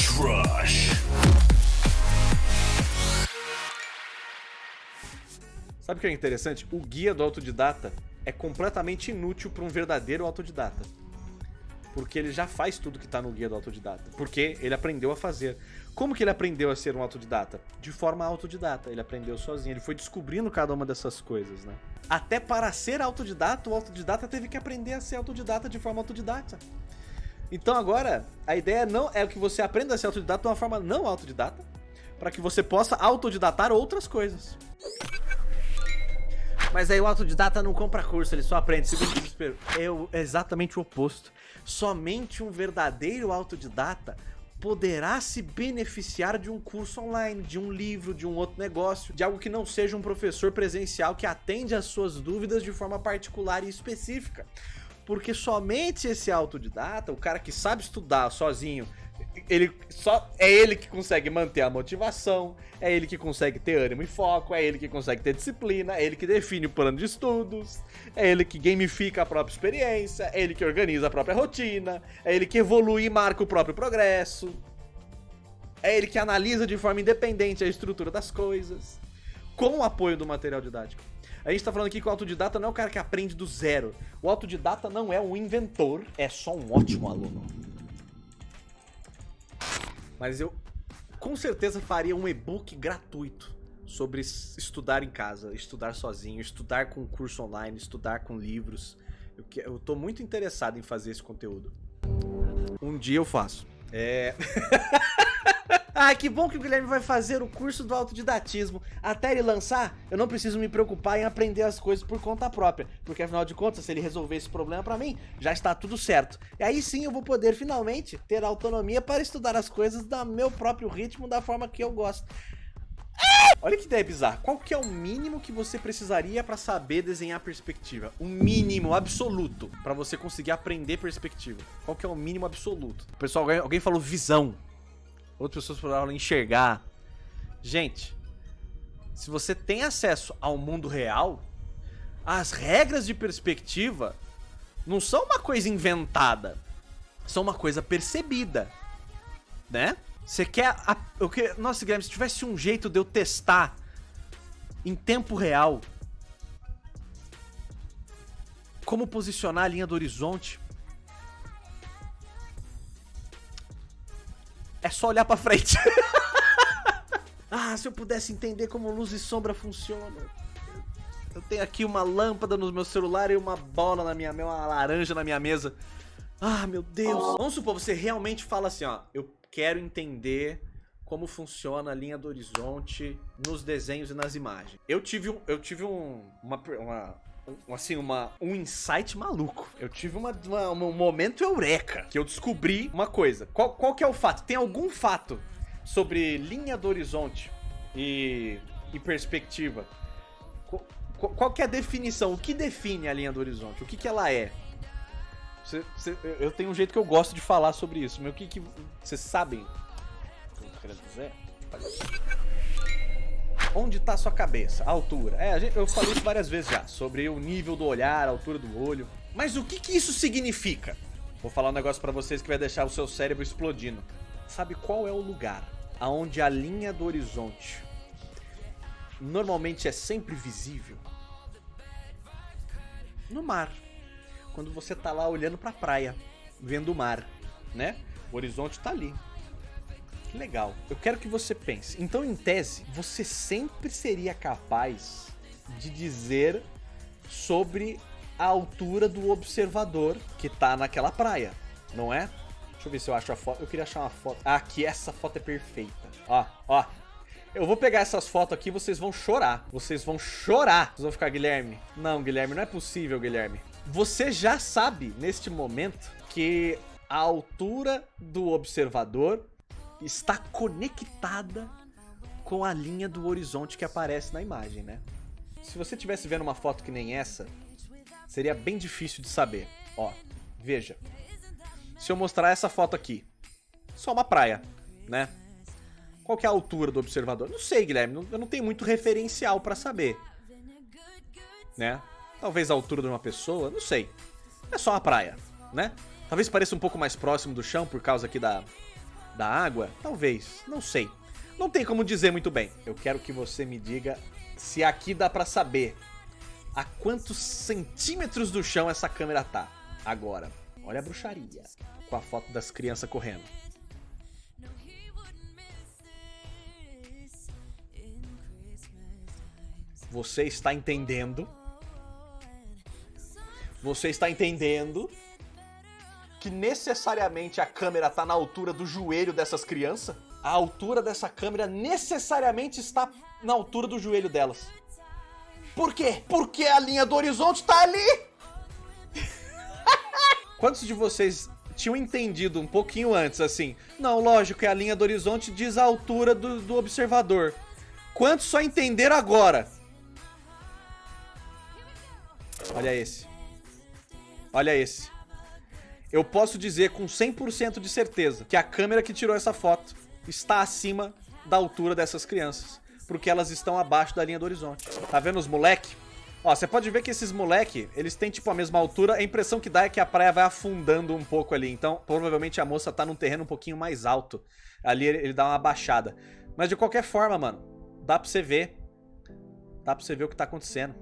Boss Rush. Sabe o que é interessante? O guia do autodidata é completamente inútil para um verdadeiro autodidata. Porque ele já faz tudo que está no guia do autodidata. Porque ele aprendeu a fazer. Como que ele aprendeu a ser um autodidata? De forma autodidata. Ele aprendeu sozinho. Ele foi descobrindo cada uma dessas coisas, né? Até para ser autodidata, o autodidata teve que aprender a ser autodidata de forma autodidata. Então agora, a ideia não é que você aprenda a ser autodidata de uma forma não autodidata, para que você possa autodidatar outras coisas. Mas aí o autodidata não compra curso, ele só aprende. Segundo desespero. É o- é exatamente o oposto. Somente um verdadeiro autodidata poderá se beneficiar de um curso online, de um livro, de um outro negócio, de algo que não seja um professor presencial que atende às suas dúvidas de forma particular e específica. Porque somente esse autodidata, o cara que sabe estudar sozinho, ele só é ele que consegue manter a motivação, é ele que consegue ter ânimo e foco, é ele que consegue ter disciplina, é ele que define o plano de estudos, é ele que gamifica a própria experiência, é ele que organiza a própria rotina, é ele que evolui e marca o próprio progresso. É ele que analisa de forma independente a estrutura das coisas, com o apoio do material didático. A gente tá falando aqui que o autodidata não é o cara que aprende do zero. O autodidata não é um inventor, é só um ótimo aluno. Mas eu com certeza faria um e-book gratuito sobre es- estudar em casa, estudar sozinho, estudar com curso online, estudar com livros. Eu, eu tô muito interessado em fazer esse conteúdo. Um dia eu faço. É. Ah, que bom que o Guilherme vai fazer o curso do autodidatismo. Até ele lançar, eu não preciso me preocupar em aprender as coisas por conta própria. Porque afinal de contas, se ele resolver esse problema pra mim, já está tudo certo. E aí sim eu vou poder finalmente ter autonomia para estudar as coisas do meu próprio ritmo, da forma que eu gosto. Olha que ideia bizarra. Qual que é o mínimo que você precisaria pra saber desenhar perspectiva? O mínimo absoluto pra você conseguir aprender perspectiva. Qual que é o mínimo absoluto? Pessoal, alguém falou visão. Outras pessoas falaram enxergar. Gente, se você tem acesso ao mundo real, as regras de perspectiva não são uma coisa inventada, são uma coisa percebida, né? Você quer. A, eu que, nossa, Guilherme, se tivesse um jeito de eu testar em tempo real como posicionar a linha do horizonte, só olhar pra frente. ah, se eu pudesse entender como luz e sombra funcionam. Eu tenho aqui uma lâmpada no meu celular e uma bola na minha uma laranja na minha mesa. Ah, meu Deus. Vamos supor, você realmente fala assim, ó, eu quero entender como funciona a linha do horizonte nos desenhos e nas imagens. Eu tive um, eu tive um, uma, uma um, assim, uma, um insight maluco. Eu tive uma, uma- um momento eureka, que eu descobri uma coisa. Qual, qual que é o fato? Tem algum fato sobre linha do horizonte e, e perspectiva? Qual, qual- que é a definição? O que define a linha do horizonte? O que, que ela é? Cê- cê- eu- tenho um jeito que eu gosto de falar sobre isso, mas o que. Vocês sabem o que eu tô querendo dizer? Onde tá a sua cabeça? A altura. É, a gente- eu falei isso várias vezes já, sobre o nível do olhar, a altura do olho. Mas o que que isso significa? Vou falar um negócio pra vocês que vai deixar o seu cérebro explodindo. Sabe qual é o lugar aonde a linha do horizonte normalmente é sempre visível? No mar. Quando você tá lá olhando pra praia, vendo o mar, né? O horizonte tá ali. Que legal. Eu quero que você pense. Então, em tese, você sempre seria capaz de dizer sobre a altura do observador que tá naquela praia, não é? Deixa eu ver se eu acho a foto. Eu queria achar uma foto. Ah, aqui, essa foto é perfeita. Ó, ó. Eu vou pegar essas fotos aqui, vocês vão chorar. Vocês vão chorar. Vocês vão ficar, Guilherme. Não, Guilherme, não é possível, Guilherme. Você já sabe, neste momento, que a altura do observador está conectada com a linha do horizonte que aparece na imagem, né? Se você estivesse vendo uma foto que nem essa, seria bem difícil de saber. Ó, veja. Se eu mostrar essa foto aqui, só uma praia, né? Qual que é a altura do observador? Não sei, Guilherme, eu não tenho muito referencial pra saber, né? Talvez a altura de uma pessoa, não sei. É só uma praia, né? Talvez pareça um pouco mais próximo do chão por causa aqui da, da água? Talvez, não sei. Não tem como dizer muito bem. Eu quero que você me diga se aqui dá pra saber a quantos centímetros do chão essa câmera tá. Agora, olha a bruxaria com a foto das crianças correndo. Você está entendendo? Você está entendendo que necessariamente a câmera está na altura do joelho dessas crianças? A altura dessa câmera necessariamente está na altura do joelho delas. Por quê? Porque a linha do horizonte está ali! Quantos de vocês tinham entendido um pouquinho antes, assim? Não, lógico, é a linha do horizonte diz a altura do, do observador. Quantos só entenderam agora? Olha esse. Olha esse. Eu posso dizer com 100% de certeza que a câmera que tirou essa foto está acima da altura dessas crianças. Porque elas estão abaixo da linha do horizonte. Tá vendo os moleque? Ó, você pode ver que esses moleque, eles têm tipo a mesma altura. A impressão que dá é que a praia vai afundando um pouco ali. Então, provavelmente a moça tá num terreno um pouquinho mais alto. Ali ele, ele dá uma baixada. Mas de qualquer forma, mano, dá pra você ver. Dá pra você ver o que tá acontecendo.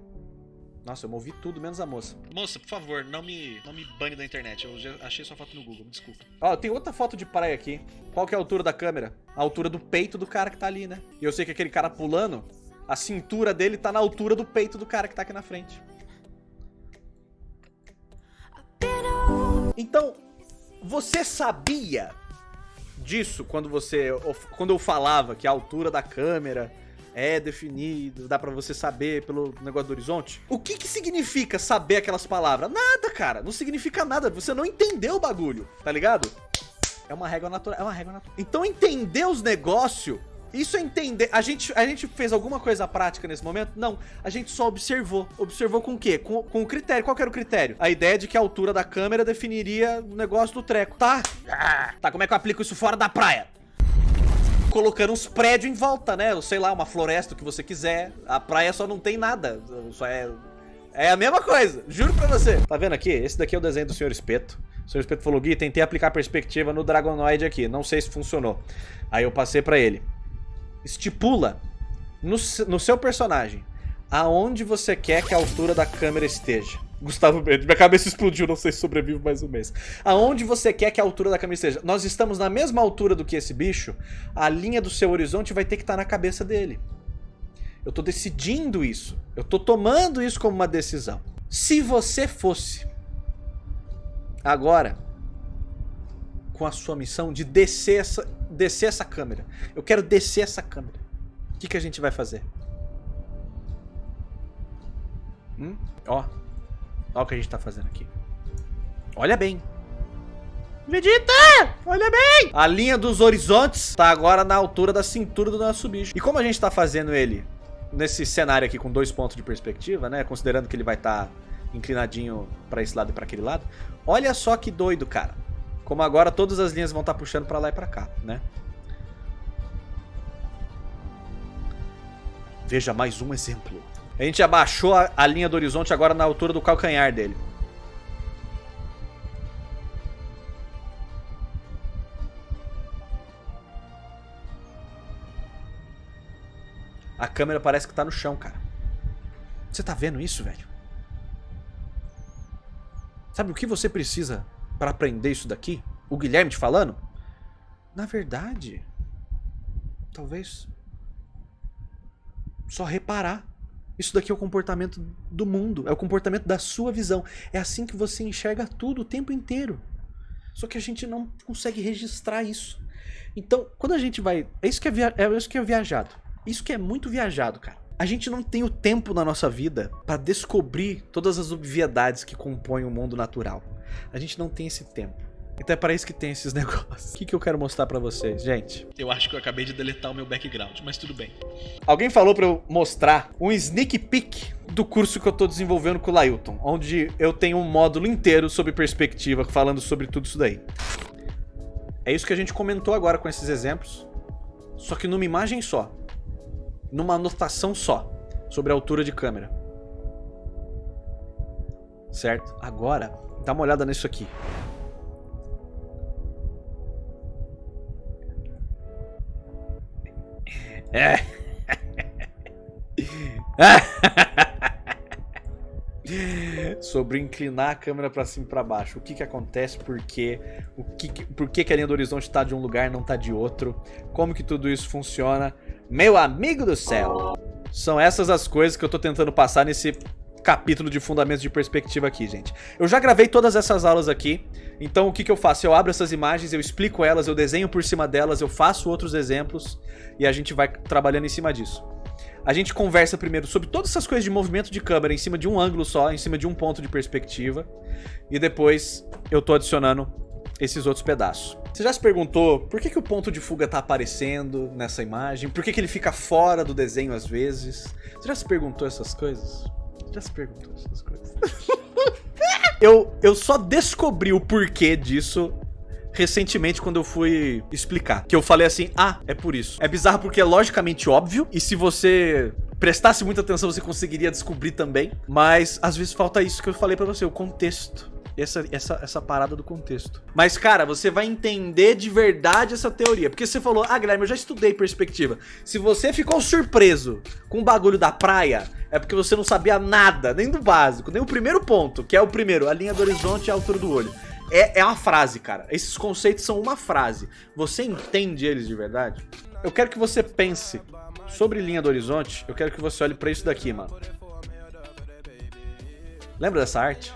Nossa, eu movi tudo, menos a moça. Moça, por favor, não me, não me bane da internet. Eu já achei sua foto no Google, me desculpa. Ó, tem outra foto de praia aqui. Qual que é a altura da câmera? A altura do peito do cara que tá ali, né? E eu sei que aquele cara pulando, a cintura dele tá na altura do peito do cara que tá aqui na frente. Então, você sabia disso quando você quando eu falava que a altura da câmera é definido, dá para você saber pelo negócio do horizonte. O que que significa saber aquelas palavras? Nada, cara, não significa nada, você não entendeu o bagulho, tá ligado? É uma regra natural, é uma regra natural. Então entender os negócios isso é entender. A gente, a gente fez alguma coisa prática nesse momento? Não. A gente só observou. Observou com o quê? Com, com o critério. Qual era o critério? A ideia de que a altura da câmera definiria o negócio do treco. Tá. Tá, como é que eu aplico isso fora da praia? Colocando uns prédios em volta, né? Sei lá, uma floresta, o que você quiser. A praia só não tem nada. Só é. É a mesma coisa, juro pra você. Tá vendo aqui? Esse daqui é o desenho do Sr. Espeto. O Sr. Espeto falou, Gui, tentei aplicar perspectiva no Dragonoid aqui. Não sei se funcionou. Aí eu passei pra ele. Estipula no, no seu personagem aonde você quer que a altura da câmera esteja. Gustavo Mendes, minha cabeça explodiu, não sei se sobrevivo mais um mês. Aonde você quer que a altura da câmera esteja? Nós estamos na mesma altura do que esse bicho, a linha do seu horizonte vai ter que estar na cabeça dele. Eu tô decidindo isso. Eu tô tomando isso como uma decisão. Se você fosse agora com a sua missão de descer essa, descer essa câmera. Eu quero descer essa câmera. O que, que a gente vai fazer? Hum? Ó. Ó o que a gente tá fazendo aqui. Olha bem. Vegeta! Olha bem! A linha dos horizontes tá agora na altura da cintura do nosso bicho. E como a gente tá fazendo ele nesse cenário aqui com dois pontos de perspectiva, né? Considerando que ele vai estar tá inclinadinho pra esse lado e pra aquele lado. Olha só que doido, cara. Como agora todas as linhas vão estar tá puxando pra lá e pra cá, né? Veja mais um exemplo. A gente abaixou a, a linha do horizonte agora na altura do calcanhar dele. A câmera parece que tá no chão, cara. Você tá vendo isso, velho? Sabe o que você precisa para aprender isso daqui? O Guilherme te falando? Na verdade, talvez só reparar. Isso daqui é o comportamento do mundo, é o comportamento da sua visão. É assim que você enxerga tudo o tempo inteiro. Só que a gente não consegue registrar isso. Então, quando a gente vai. É isso que é, via... é isso que é viajado. Isso que é muito viajado, cara. A gente não tem o tempo na nossa vida para descobrir todas as obviedades que compõem o mundo natural. A gente não tem esse tempo. Então é para isso que tem esses negócios. O que, que eu quero mostrar para vocês, gente? Eu acho que eu acabei de deletar o meu background, mas tudo bem. Alguém falou para eu mostrar um sneak peek do curso que eu tô desenvolvendo com o Lailton, onde eu tenho um módulo inteiro sobre perspectiva, falando sobre tudo isso daí. É isso que a gente comentou agora com esses exemplos, só que numa imagem só, numa anotação só, sobre a altura de câmera. Certo? Agora, dá uma olhada nisso aqui. Sobre inclinar a câmera pra cima e pra baixo. O que que acontece, por quê? O que, por que, que a linha do horizonte tá de um lugar e não tá de outro? Como que tudo isso funciona? Meu amigo do céu! São essas as coisas que eu tô tentando passar nesse capítulo de fundamentos de perspectiva aqui, gente. Eu já gravei todas essas aulas aqui, então o que, que eu faço? Eu abro essas imagens, eu explico elas, eu desenho por cima delas, eu faço outros exemplos e a gente vai trabalhando em cima disso. A gente conversa primeiro sobre todas essas coisas de movimento de câmera em cima de um ângulo só, em cima de um ponto de perspectiva, e depois eu tô adicionando esses outros pedaços. Você já se perguntou por que, que o ponto de fuga tá aparecendo nessa imagem? Por que, que ele fica fora do desenho às vezes? Você já se perguntou essas coisas? Já se perguntou essas coisas? eu, eu só descobri o porquê disso recentemente quando eu fui explicar. Que eu falei assim, ah, é por isso. É bizarro porque é logicamente óbvio, e se você prestasse muita atenção você conseguiria descobrir também, mas às vezes falta isso que eu falei pra você, o contexto. Essa, essa, essa parada do contexto. Mas, cara, você vai entender de verdade essa teoria. Porque você falou, ah, Guilherme, eu já estudei perspectiva. Se você ficou surpreso com o bagulho da praia, é porque você não sabia nada, nem do básico, nem o primeiro ponto, que é o primeiro, a linha do horizonte e a altura do olho. É, é uma frase, cara. Esses conceitos são uma frase. Você entende eles de verdade? Eu quero que você pense sobre linha do horizonte. Eu quero que você olhe pra isso daqui, mano. Lembra dessa arte?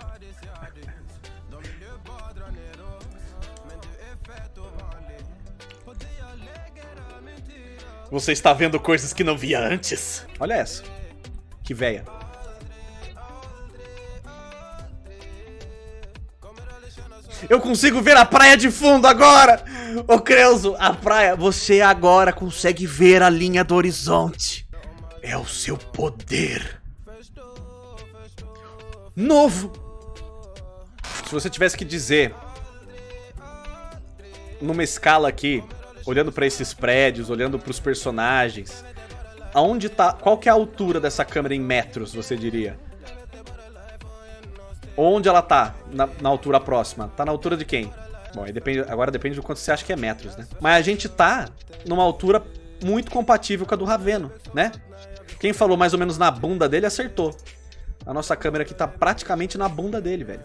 Você está vendo coisas que não via antes? Olha essa. Que véia. Eu consigo ver a praia de fundo agora! Ô Creuso, a praia, você agora consegue ver a linha do horizonte. É o seu poder. Novo. Se você tivesse que dizer numa escala aqui, olhando pra esses prédios, olhando pros personagens, aonde tá, qual que é a altura dessa câmera em metros, você diria? Onde ela tá na, na altura próxima? Tá na altura de quem? Bom, depende, agora depende do quanto você acha que é metros, né? Mas a gente tá numa altura muito compatível com a do Raveno, né? Quem falou mais ou menos na bunda dele acertou. A nossa câmera aqui tá praticamente na bunda dele, velho.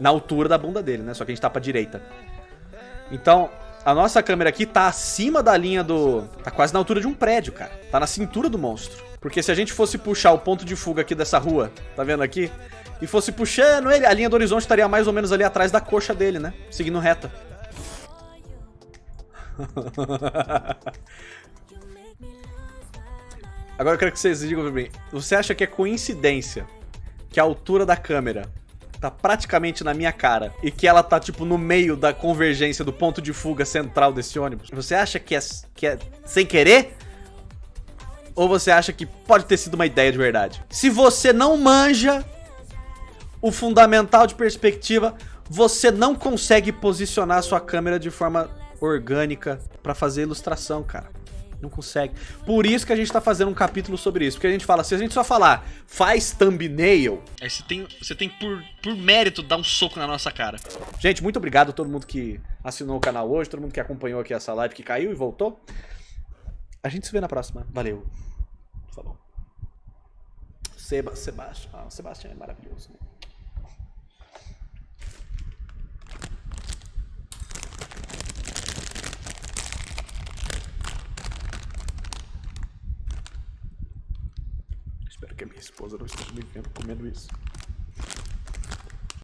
Na altura da bunda dele, né? Só que a gente tá pra direita. Então, a nossa câmera aqui tá acima da linha do... Tá quase na altura de um prédio, cara. Tá na cintura do monstro. Porque se a gente fosse puxar o ponto de fuga aqui dessa rua, tá vendo aqui? E fosse puxando ele, a linha do horizonte estaria mais ou menos ali atrás da coxa dele, né? Seguindo reta. Agora eu quero que vocês digam pra mim. Você acha que é coincidência que a altura da câmera tá praticamente na minha cara e que ela tá, tipo, no meio da convergência do ponto de fuga central desse ônibus? Você acha que é, que é sem querer? Ou você acha que pode ter sido uma ideia de verdade? Se você não manja o fundamental de perspectiva, você não consegue posicionar sua câmera de forma orgânica pra fazer ilustração, cara. Não consegue. Por isso que a gente tá fazendo um capítulo sobre isso. Porque a gente fala, se a gente só falar faz thumbnail. Aí você tem, você tem por, por mérito dar um soco na nossa cara. Gente, muito obrigado a todo mundo que assinou o canal hoje, todo mundo que acompanhou aqui essa live, que caiu e voltou. A gente se vê na próxima. Valeu. Falou. Seba, Sebastião. Ah, o Sebastião é maravilhoso. né? Que a minha esposa não esteja me vendo comendo isso.